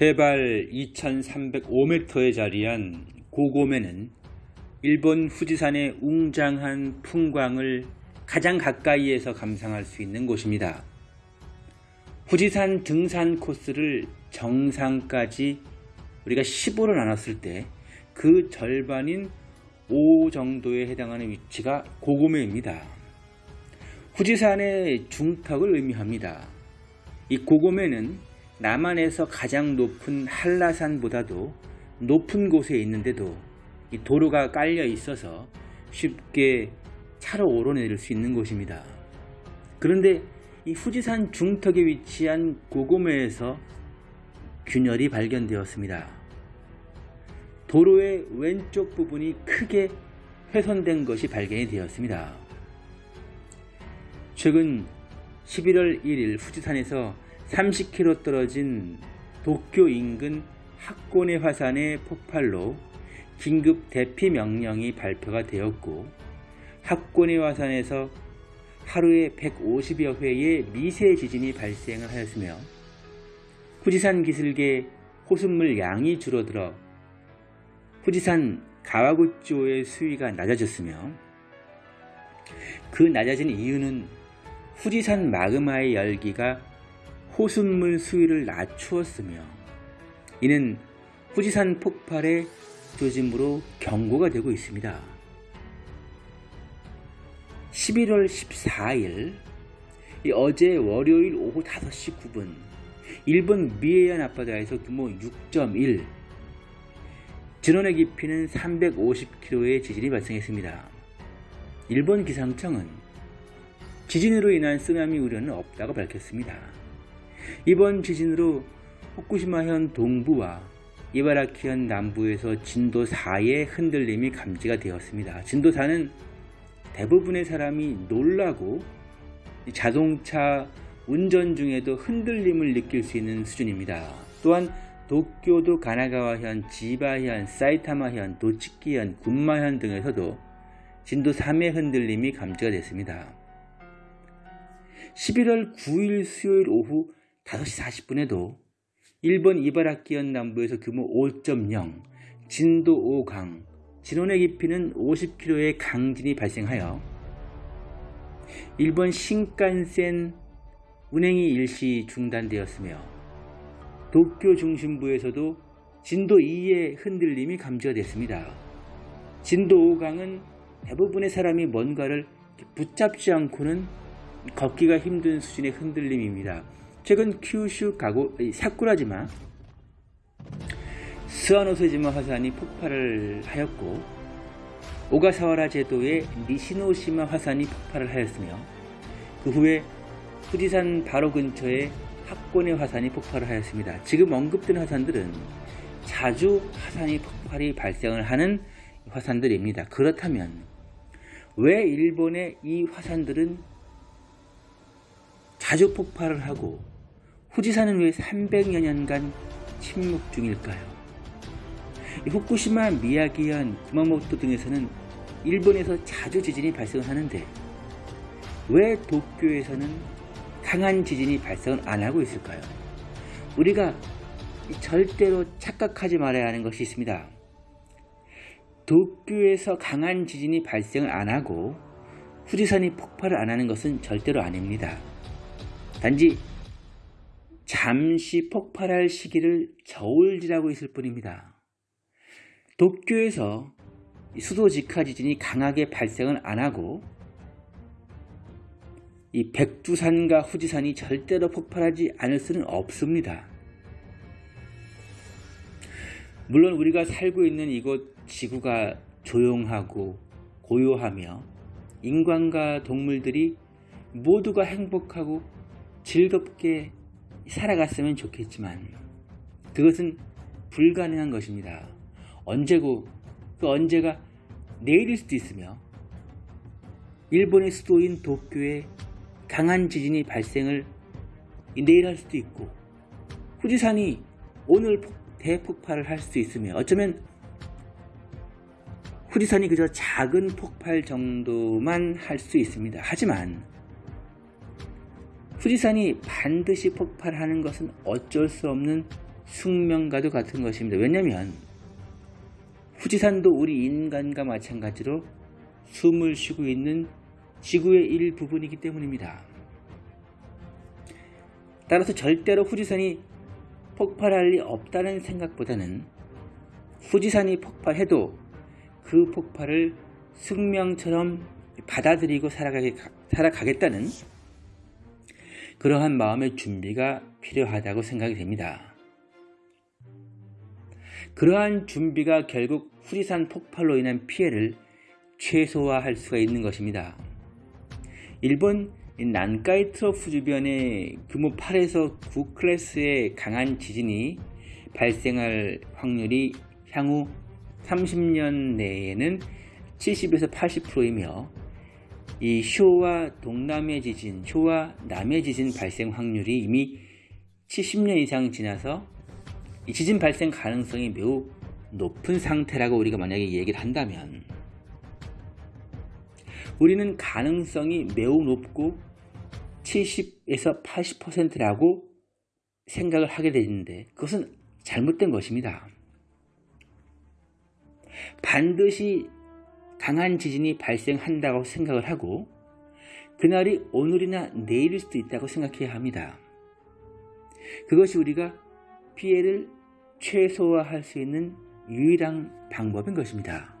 해발 2305m에 자리한 고고메는 일본 후지산의 웅장한 풍광을 가장 가까이에서 감상할 수 있는 곳입니다. 후지산 등산 코스를 정상까지 우리가 15로 나눴을 때 그 절반인 5 정도에 해당하는 위치가 고고메입니다. 후지산의 중턱을 의미합니다. 이 고고메는 남한에서 가장 높은 한라산보다도 높은 곳에 있는데도 이 도로가 깔려 있어서 쉽게 차로 오르내릴 수 있는 곳입니다. 그런데 이 후지산 중턱에 위치한 고고메에서 균열이 발견되었습니다. 도로의 왼쪽 부분이 크게 훼손된 것이 발견이 되었습니다. 최근 11월 1일 후지산에서 30km 떨어진 도쿄 인근 학고내 화산의 폭발로 긴급 대피 명령이 발표가 되었고 학고내 화산에서 하루에 150여 회의 미세 지진이 발생을 하였으며 후지산 기슭의 호수물 양이 줄어들어 후지산 가와구조의 수위가 낮아졌으며 그 낮아진 이유는 후지산 마그마의 열기가 호수물 수위를 낮추었으며 이는 후지산 폭발의 조짐으로 경고가 되고 있습니다. 11월 14일 어제 월요일 오후 5시 9분 일본 미에현 앞바다에서 규모 6.1 진원의 깊이는 350km의 지진이 발생했습니다. 일본 기상청은 지진으로 인한 쓰나미 우려는 없다고 밝혔습니다. 이번 지진으로 후쿠시마현 동부와 이바라키현 남부에서 진도 4의 흔들림이 감지가 되었습니다. 진도 4는 대부분의 사람이 놀라고 자동차 운전 중에도 흔들림을 느낄 수 있는 수준입니다. 또한 도쿄도 가나가와현, 지바현, 사이타마현, 도치키현, 군마현 등에서도 진도 3의 흔들림이 감지가 됐습니다. 11월 9일 수요일 오후 5시 40분에도 일본 이바라키현 남부에서 규모 5.0, 진도 5강, 진원의 깊이는 50km의 강진이 발생하여 일본 신칸센 운행이 일시 중단되었으며 도쿄 중심부에서도 진도 2의 흔들림이 감지가 됐습니다. 진도 5강은 대부분의 사람이 뭔가를 붙잡지 않고는 걷기가 힘든 수준의 흔들림입니다. 최근 큐슈 가고 사쿠라지마 스와노세지마 화산이 폭발을 하였고 오가사와라 제도의 니시노시마 화산이 폭발을 하였으며 그 후에 후지산 바로 근처에 학권의 화산이 폭발을 하였습니다. 지금 언급된 화산들은 자주 화산이 폭발이 발생을 하는 화산들입니다. 그렇다면 왜 일본의 이 화산들은 자주 폭발을 하고 후지산은 왜 300여 년간 침묵 중일까요? 후쿠시마, 미야기현, 구마모토 등에서는 일본에서 자주 지진이 발생하는데 왜 도쿄에서는 강한 지진이 발생을 안 하고 있을까요? 우리가 절대로 착각하지 말아야 하는 것이 있습니다. 도쿄에서 강한 지진이 발생을 안 하고 후지산이 폭발을 안 하는 것은 절대로 아닙니다. 단지 잠시 폭발할 시기를 저울질하고 있을 뿐입니다. 도쿄에서 수도 직하 지진이 강하게 발생을 안 하고 이 백두산과 후지산이 절대로 폭발하지 않을 수는 없습니다. 물론 우리가 살고 있는 이곳 지구가 조용하고 고요하며 인간과 동물들이 모두가 행복하고 즐겁게 살아갔으면 좋겠지만 그것은 불가능한 것입니다. 언제고 그 언제가 내일일 수도 있으며 일본의 수도인 도쿄에 강한 지진이 발생을 내일 할 수도 있고 후지산이 오늘 대폭발을 할 수도 있으며 어쩌면 후지산이 그저 작은 폭발 정도만 할 수 있습니다. 하지만 후지산이 반드시 폭발하는 것은 어쩔 수 없는 숙명과도 같은 것입니다. 왜냐하면 후지산도 우리 인간과 마찬가지로 숨을 쉬고 있는 지구의 일부분이기 때문입니다. 따라서 절대로 후지산이 폭발할 리 없다는 생각보다는 후지산이 폭발해도 그 폭발을 숙명처럼 받아들이고 살아가겠다는 그러한 마음의 준비가 필요하다고 생각이 됩니다. 그러한 준비가 결국 후지산 폭발로 인한 피해를 최소화할 수가 있는 것입니다. 일본 난카이 트로프 주변에 규모 8에서 9 클래스의 강한 지진이 발생할 확률이 향후 30년 내에는 70에서 80%이며 이 쇼와 동남의 지진, 쇼와 남의 지진 발생 확률이 이미 70년 이상 지나서 이 지진 발생 가능성이 매우 높은 상태라고 우리가 만약에 얘기를 한다면 우리는 가능성이 매우 높고 70에서 80%라고 생각을 하게 되는데 그것은 잘못된 것입니다. 반드시 강한 지진이 발생한다고 생각을 하고 그날이 오늘이나 내일일 수도 있다고 생각해야 합니다. 그것이 우리가 피해를 최소화할 수 있는 유일한 방법인 것입니다.